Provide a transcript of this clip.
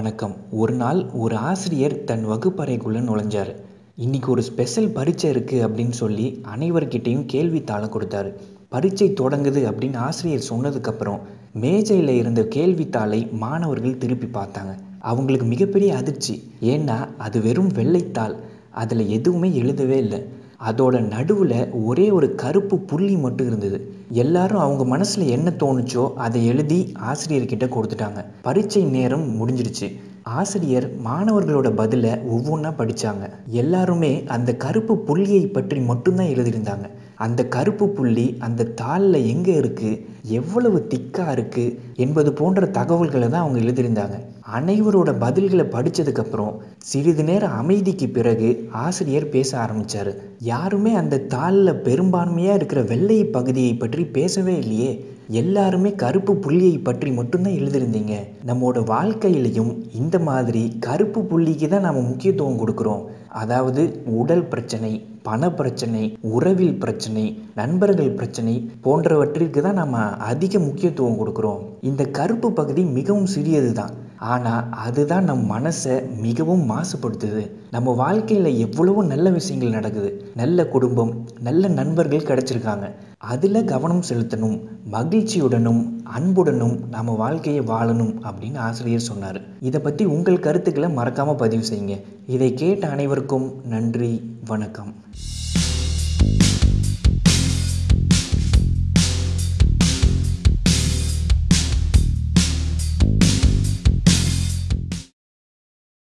வணக்கம். ஒரு நாள் ஒரு ஆசிரியர் தன் வகுப்பறைக்குள்ளே நுழைஞ்சார். இன்னைக்கு ஒரு ஸ்பெஷல் பரீட்சை இருக்குது அப்படின்னு சொல்லி அனைவர்கிட்டையும் கேள்வித்தாளை கொடுத்தாரு. பரீட்சை தொடங்குது அப்படின்னு ஆசிரியர் சொன்னதுக்கப்புறம் மேஜையில் இருந்த கேள்வித்தாளை மாணவர்கள் திருப்பி பார்த்தாங்க. அவங்களுக்கு மிகப்பெரிய அதிர்ச்சி. ஏன்னா அது வெறும் வெள்ளைத்தாள். அதில் எதுவுமே எழுதவே இல்லை. அதோட நடுவில் ஒரே ஒரு கருப்பு புள்ளி மட்டும் இருந்தது. எல்லாரும் அவங்க மனசில் என்ன தோணுச்சோ அதை எழுதி ஆசிரியர்கிட்ட கொடுத்துட்டாங்க. பரீட்சை நேரம் முடிஞ்சிடுச்சு. ஆசிரியர் மாணவர்களோட பதிலை ஒவ்வொன்றா படித்தாங்க எல்லாருமே அந்த கருப்பு புள்ளியை பற்றி மட்டும்தான் எழுதியிருந்தாங்க. அந்த கருப்பு புள்ளி அந்த தாளில் எங்கே இருக்குது எவ்வளவு திக்காக இருக்குது என்பது போன்ற தகவல்களை தான் அவங்க எழுதியிருந்தாங்க. அனைவரோட பதில்களை படித்ததுக்கப்புறம் சிறிது நேர அமைதிக்கு பிறகு ஆசிரியர் பேச ஆரம்பித்தார் யாருமே அந்த தாளில் பெரும்பான்மையாக இருக்கிற வெள்ளை பகுதியை பற்றி பேசவே இல்லையே. எல்லாருமே கருப்பு புள்ளியை பற்றி மட்டும்தான் எழுதியிருந்தீங்க. நம்மளோட வாழ்க்கையிலையும் இந்த மாதிரி கருப்பு புள்ளிக்கு தான் நம்ம முக்கியத்துவம் கொடுக்குறோம். அதாவது உடல் பிரச்சனை பண பிரச்சனை உறவில் பிரச்சனை நண்பர்கள் பிரச்சனை போன்றவற்றிற்கு தான் நம்ம அதிக முக்கியத்துவம் கொடுக்குறோம். இந்த கருப்பு பகுதி மிகவும் சிறியது தான் ஆனால் அதுதான் நம் மனசை மிகவும் மாசுபடுத்துது. நம்ம வாழ்க்கையில் எவ்வளவோ நல்ல விஷயங்கள் நடக்குது. நல்ல குடும்பம் நல்ல நண்பர்கள் கிடச்சிருக்காங்க. அதில் கவனம் செலுத்தணும் மகிழ்ச்சியுடனும் அன்புடனும் நம்ம வாழ்க்கையை வாழணும் அப்படின்னு ஆசிரியர் சொன்னார். இதை பற்றி உங்கள் கருத்துக்களை மறக்காமல் பதிவு செய்யுங்க. இதை கேட்ட அனைவருக்கும் நன்றி வணக்கம்.